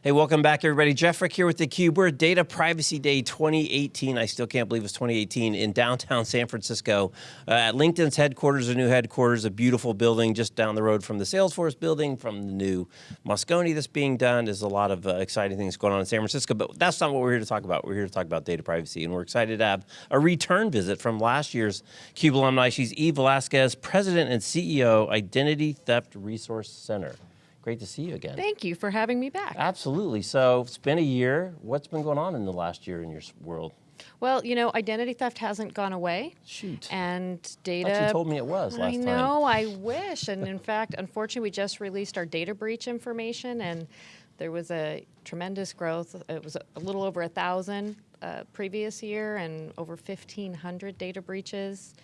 Hey, welcome back, everybody. Jeff Frick here with theCUBE. We're at Data Privacy Day 2018. I still can't believe it's 2018 in downtown San Francisco uh, at LinkedIn's headquarters, a new headquarters, a beautiful building just down the road from the Salesforce building, from the new Moscone that's being done. There's a lot of uh, exciting things going on in San Francisco, but that's not what we're here to talk about. We're here to talk about data privacy, and we're excited to have a return visit from last year's CUBE alumni. She's Eva Velasquez, President and CEO, Identity Theft Resource Center. Great to see you again. Thank you for having me back. Absolutely. So it's been a year. What's been going on in the last year in your world? Well, you know, identity theft hasn't gone away. Shoot. And data. you told me it was last I know, I wish. And in fact, unfortunately, we just released our data breach information and there was a tremendous growth. It was a little over a thousand uh, previous year and over 1,500 data breaches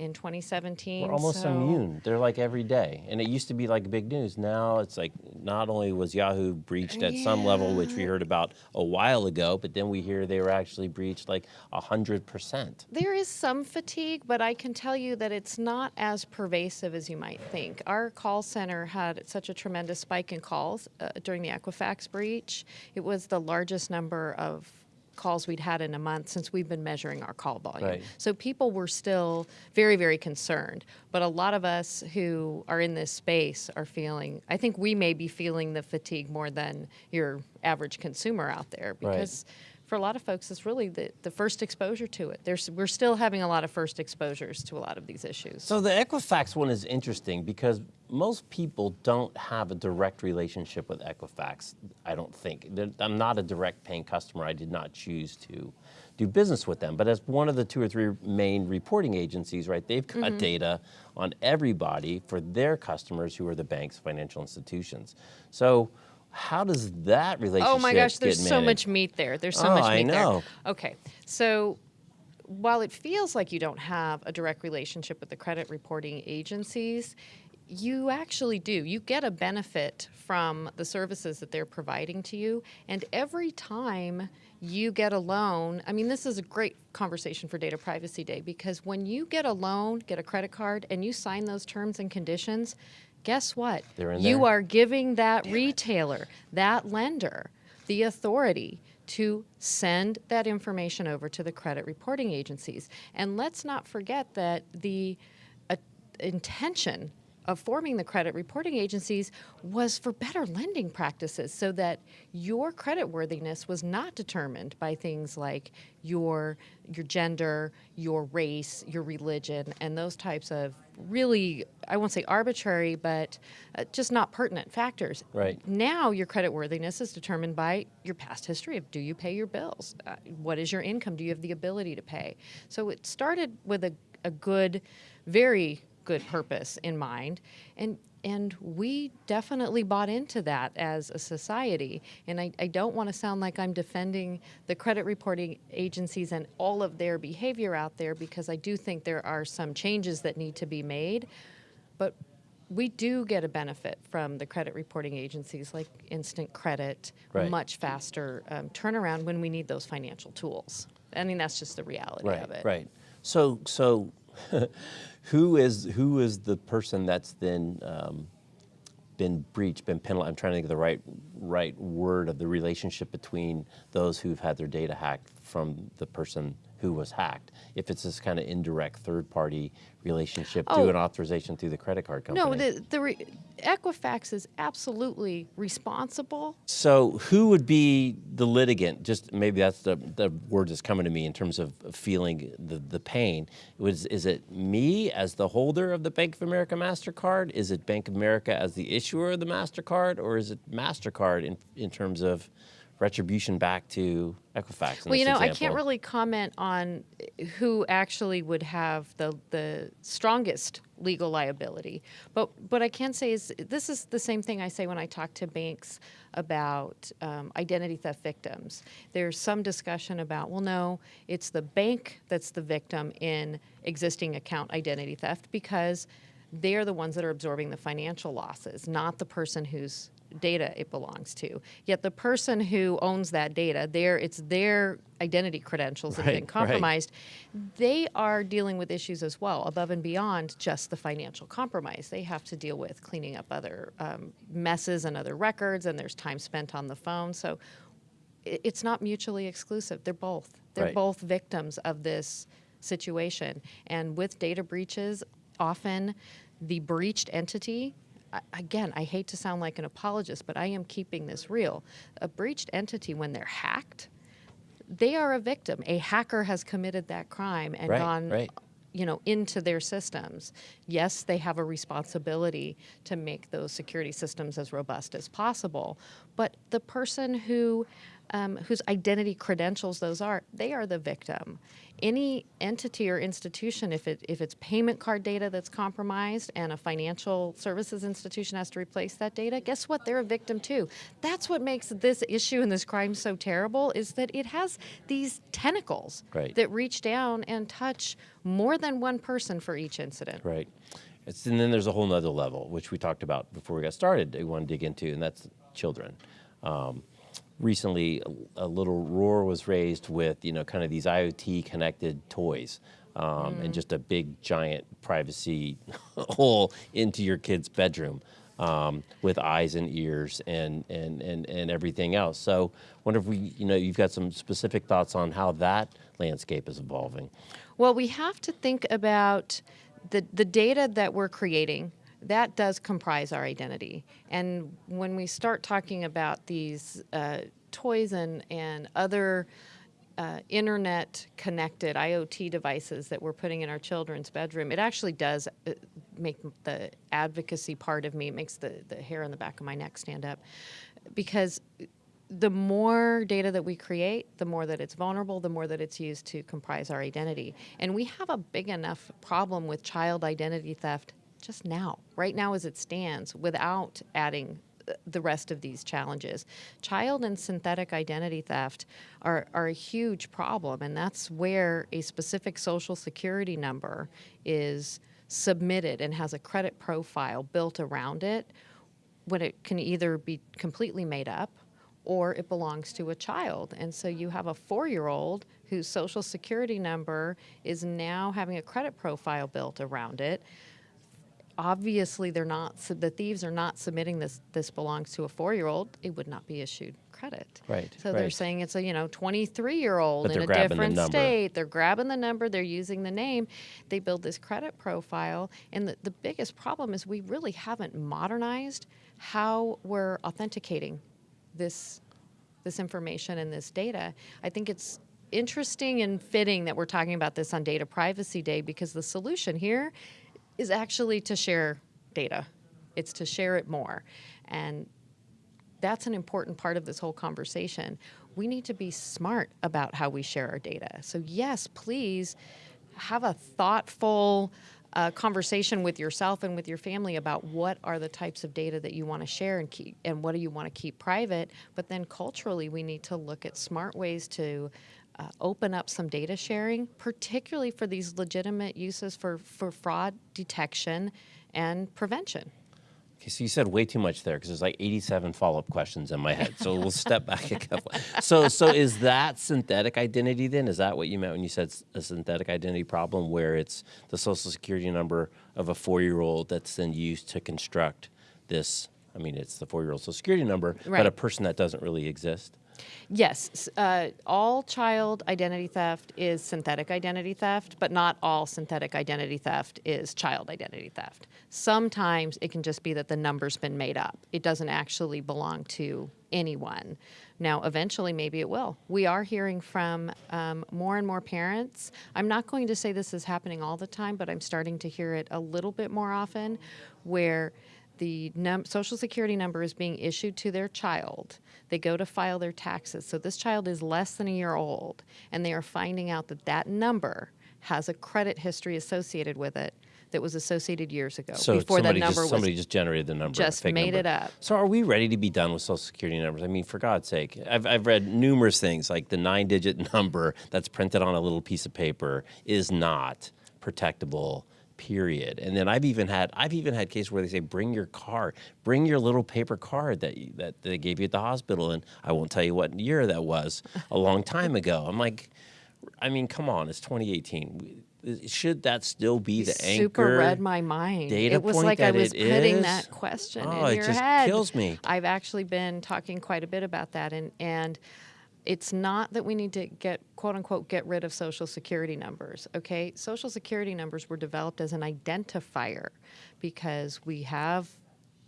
in 2017. We're almost so immune. They're like every day. And it used to be like big news. Now it's like not only was Yahoo breached at yeah. some level, which we heard about a while ago, but then we hear they were actually breached like 100%. There is some fatigue, but I can tell you that it's not as pervasive as you might think. Our call center had such a tremendous spike in calls uh, during the Equifax breach. It was the largest number of calls we'd had in a month since we've been measuring our call volume. Right. So people were still very, very concerned. But a lot of us who are in this space are feeling, I think we may be feeling the fatigue more than your average consumer out there because right for a lot of folks, it's really the, the first exposure to it. There's, we're still having a lot of first exposures to a lot of these issues. So the Equifax one is interesting because most people don't have a direct relationship with Equifax, I don't think. I'm not a direct paying customer. I did not choose to do business with them. But as one of the two or three main reporting agencies, right, they've got mm -hmm. data on everybody for their customers who are the banks, financial institutions. So how does that relationship Oh my gosh, there's so much meat there. There's so oh, much meat I know. there. Okay, so while it feels like you don't have a direct relationship with the credit reporting agencies, you actually do. You get a benefit from the services that they're providing to you. And every time you get a loan, I mean, this is a great conversation for Data Privacy Day because when you get a loan, get a credit card, and you sign those terms and conditions, guess what? you are giving that Damn retailer, it. that lender, the authority to send that information over to the credit reporting agencies. And let's not forget that the uh, intention of forming the credit reporting agencies was for better lending practices so that your credit worthiness was not determined by things like your, your gender, your race, your religion, and those types of really, I won't say arbitrary, but uh, just not pertinent factors. Right. Now your credit worthiness is determined by your past history of do you pay your bills? Uh, what is your income? Do you have the ability to pay? So it started with a, a good, very good purpose in mind. And and we definitely bought into that as a society. And I, I don't want to sound like I'm defending the credit reporting agencies and all of their behavior out there because I do think there are some changes that need to be made. But we do get a benefit from the credit reporting agencies like instant credit, right. much faster um, turnaround when we need those financial tools. I mean, that's just the reality right, of it. Right. So, so who is who is the person that's then um, been breached, been penalized? I'm trying to think of the right right word of the relationship between those who've had their data hacked from the person who was hacked. If it's this kind of indirect third-party relationship oh. an authorization through the credit card company. No, the, the Equifax is absolutely responsible. So who would be the litigant? Just maybe that's the, the word that's coming to me in terms of feeling the, the pain. Was, is it me as the holder of the Bank of America MasterCard? Is it Bank of America as the issuer of the MasterCard? Or is it MasterCard in, in terms of retribution back to Equifax. Well, you know, example. I can't really comment on who actually would have the the strongest legal liability, but what I can say is this is the same thing I say when I talk to banks about um, identity theft victims. There's some discussion about, well, no, it's the bank that's the victim in existing account identity theft because they're the ones that are absorbing the financial losses, not the person who's data it belongs to. Yet the person who owns that data, their it's their identity credentials that have Right, been right. compromised. They are dealing with issues as well, above and beyond just the financial compromise. They have to deal with cleaning up other um, messes and other records, and there's time spent on the phone. So i- it's not mutually exclusive. They're both. They're Right. both victims of this situation. And with data breaches, often the breached entity, again, I hate to sound like an apologist, but I am keeping this real. A breached entity, when they're hacked, they are a victim. A hacker has committed that crime and Right, gone right. you know into their systems yes they have a responsibility to make those security systems as robust as possible but the person who um, whose identity credentials those are they are the victim any entity or institution if it if it's payment card data that's compromised and a financial services institution has to replace that data guess what they're a victim too that's what makes this issue and this crime so terrible is that it has these tentacles Right. that reach down and touch more than one person for each incident. Right. It's, and then there's a whole nother level, which we talked about before we got started, we want to dig into, and that's children. Um, recently, a, a little roar was raised with, you know, kind of these IoT connected toys. Um, And just a big giant privacy hole into your kid's bedroom um, with eyes and ears and, and, and, and everything else. So, wonder if we, you know, you've got some specific thoughts on how that landscape is evolving. Well, we have to think about the, the data that we're creating. That does comprise our identity. And when we start talking about these uh, toys and, and other uh, internet connected IoT devices that we're putting in our children's bedroom, it actually does uh, make the advocacy part of me, it makes the, the hair on the back of my neck stand up. Because the more data that we create, the more that it's vulnerable, the more that it's used to comprise our identity. And we have a big enough problem with child identity theft just now, right now as it stands, without adding uh, the rest of these challenges. Child and synthetic identity theft are, are a huge problem, and that's where a specific social security number is submitted and has a credit profile built around it when it can either be completely made up or it belongs to a child. And so you have a four year old whose social security number is now having a credit profile built around it. Obviously, they're not, sub- the thieves are not submitting this, this belongs to a four year old, it would not be issued credit. Right, So they're right. saying it's a, you know, 23 year old But in they're a grabbing the different number. state. They're grabbing the number, they're using the name, they build this credit profile. And the, the biggest problem is we really haven't modernized how we're authenticating this this information and this data. I think it's interesting and fitting that we're talking about this on Data Privacy Day because the solution here is actually to share data. It's to share it more. And that's an important part of this whole conversation. We need to be smart about how we share our data. So, yes, please have a thoughtful uh, conversation with yourself and with your family about what are the types of data that you want to share and keep, and what do you want to keep private. But then culturally, we need to look at smart ways to uh, open up some data sharing, particularly for these legitimate uses for, for fraud detection and prevention. Okay, so you said way too much there because there's like 87 follow-up questions in my head. So we'll step back a couple. So, so is that synthetic identity then? Is that what you meant when you said a synthetic identity problem, where it's the social security number of a four-year-old that's then used to construct this? I mean, it's the four-year-old social security number, but a person that doesn't really exist. Yes, uh, all child identity theft is synthetic identity theft, but not all synthetic identity theft is child identity theft. Sometimes it can just be that the number's been made up. It doesn't actually belong to anyone. Now, eventually, maybe it will. We are hearing from um, more and more parents. I'm not going to say this is happening all the time, but I'm starting to hear it a little bit more often where the num- social security number is being issued to their child. They go to file their taxes. So this child is less than a year old, and they are finding out that that number has a credit history associated with it that was associated years ago So before that somebody number just, was somebody just generated the number, just made number. it up. So are we ready to be done with social security numbers? I mean, for God's sake, I've, I've read numerous things like the nine-digit number that's printed on a little piece of paper is not protectable period. And then I've even had I've even had cases where they say bring your card, bring your little paper card that you, that they gave you at the hospital, and I won't tell you what year that was, a long time ago. I'm like, I mean, come on, it's 2018. Should that still be the super anchor? read my mind. data it was point like I was putting is? that question Oh, in it your just head. kills me. I've actually been talking quite a bit about that, and and it's not that we need to get quote unquote get rid of social security numbers. Okay, social security numbers were developed as an identifier because we have.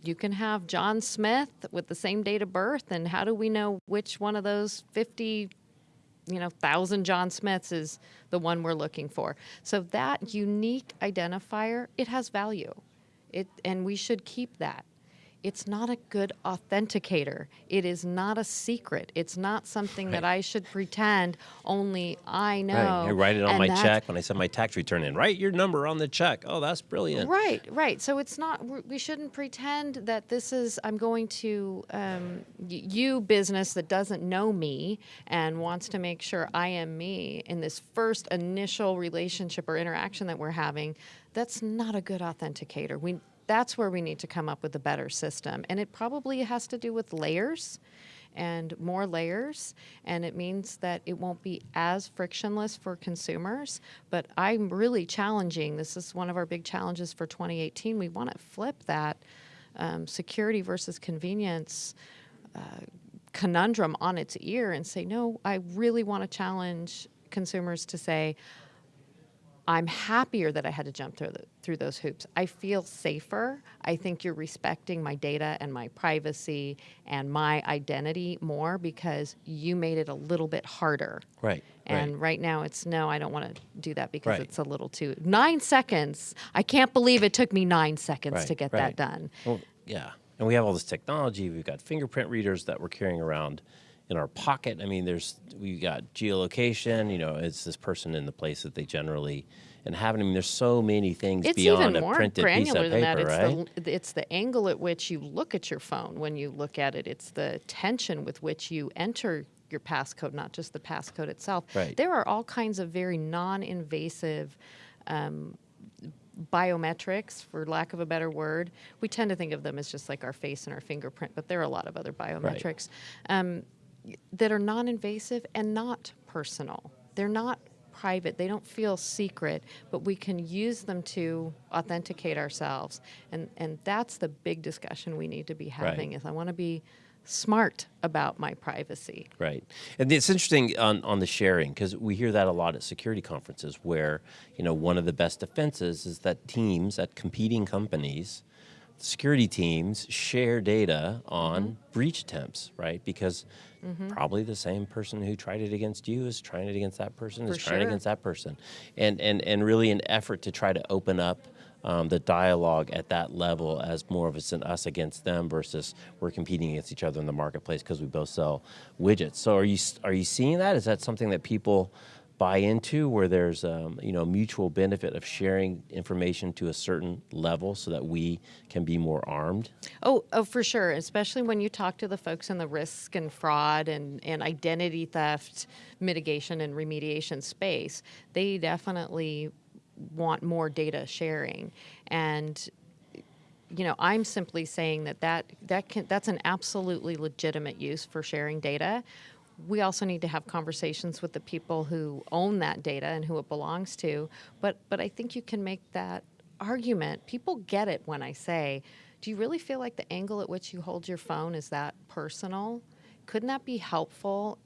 You can have John Smith with the same date of birth, and how do we know which one of those 50 you know, thousand John Smiths is the one we're looking for. So that unique identifier, it has value. It and we should keep that. It's not a good authenticator. It is not a secret. It's not something that I should pretend only I know. Right. I write it on and my check when I send my tax return in. Write your number on the check. Oh, that's brilliant. Right, right. So it's not. we're- shouldn't pretend that this is. I'm going to um, you business that doesn't know me and wants to make sure I am me in this first initial relationship or interaction that we're having. That's not a good authenticator. We. That's where we need to come up with a better system, and it probably has to do with layers and more layers, and it means that it won't be as frictionless for consumers. But I'm really challenging. This is one of our big challenges for 2018. We want to flip that um, security versus convenience uh, conundrum on its ear and say, no, I really want to challenge consumers to say, I'm happier that I had to jump through, the, through those hoops. I feel safer. I think you're respecting my data and my privacy and my identity more because you made it a little bit harder. Right. And right. right now it's no, I don't want to do that because Right. it's a little too. Nine seconds. I can't believe it took me nine seconds Right, to get that done. Well, yeah. And we have all this technology. We've got fingerprint readers that we're carrying around in our pocket. I mean, there's we got geolocation. You know, it's this person in the place that they generally inhabit. I mean, there's so many things It's beyond even a more printed piece granular of than paper, that. right? It's the it's the angle at which you look at your phone when you look at it. It's the tension with which you enter your passcode, not just the passcode itself. Right. There are all kinds of very non-invasive. Um, biometrics for lack of a better word we tend to think of them as just like our face and our fingerprint but there are a lot of other biometrics um, that are non-invasive and not personal. They're not private. They don't feel secret, but we can use them to authenticate ourselves. And and that's the big discussion we need to be having is I want to be smart about my privacy. Right. And it's interesting on, on the sharing because we hear that a lot at security conferences where, you know, one of the best defenses is that teams at competing companies, security teams share data on Mm-hmm. breach attempts, right? Because probably the same person who tried it against you is trying it against that person, is For trying it against that person. And, and, and really an effort to try to open up um, the dialogue at that level as more of it's an us against them versus we're competing against each other in the marketplace because we both sell widgets. So are you are you seeing that? Is that something that people buy into where there's um, you know mutual benefit of sharing information to a certain level so that we can be more armed? Oh, oh, for sure. Especially when you talk to the folks in the risk and fraud and, and identity theft mitigation and remediation space, they definitely want more data sharing. And you know, I'm simply saying that that, that can, that's an absolutely legitimate use for sharing data. We also need to have conversations with the people who own that data and who it belongs to. But, but I think you can make that argument. People get it when I say, do you really feel like the angle at which you hold your phone is that personal? Couldn't that be helpful?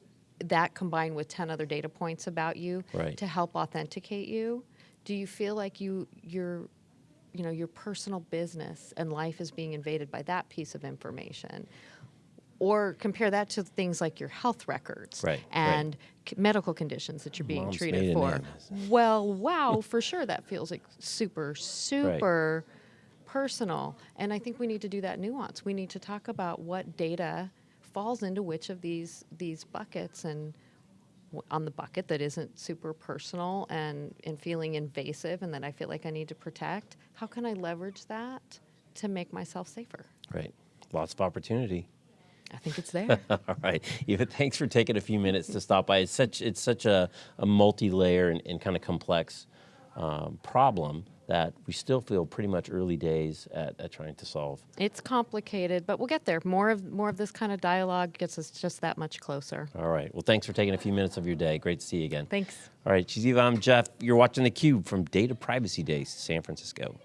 That combined with 10 other data points about you Right. to help authenticate you? Do you feel like you, you're you know your personal business and life is being invaded by that piece of information or compare that to things like your health records Right, right. and c- medical conditions that you're being Mom's treated for well wow for sure that feels like super super personal and i think we need to do that nuance we need to talk about what data falls into which of these these buckets and on the bucket that isn't super personal and, and feeling invasive and that I feel like I need to protect, how can I leverage that to make myself safer? Right. Lots of opportunity. I think it's there. All right, Eva. Thanks for taking a few minutes to stop by. It's such it's such a, a multi-layer and, and kind of complex um, problem that we still feel pretty much early days at, at trying to solve. It's complicated, but we'll get there. More of more of this kind of dialogue gets us just that much closer. All right. Well, thanks for taking a few minutes of your day. Great to see you again. Thanks. All right, Chief, I'm Jeff. You're watching theCUBE from Data Privacy Day, San Francisco.